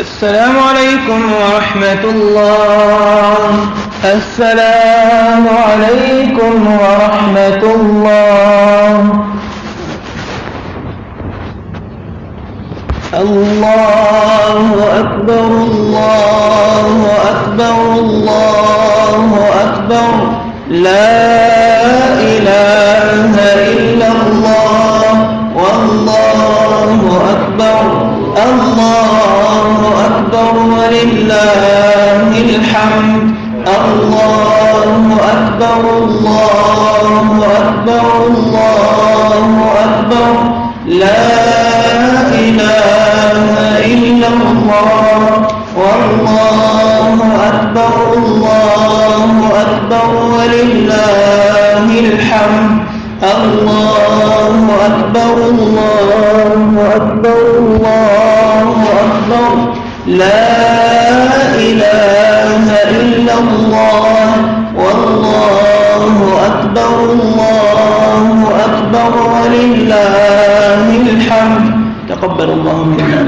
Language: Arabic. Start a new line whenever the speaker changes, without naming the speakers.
السلام عليكم ورحمة الله. السلام عليكم ورحمة الله. الله أكبر الله أكبر الله أكبر. لا إله إلا الله. والله أكبر الله أكبر الله أكبر. لا إله إلا الله والله أكبر الله أكبر ولله الحمد. الله أكبر الله أكبر الله أكبر. لا إله إلا الله والله أكبر الله ولله الحمد. تقبل الله منا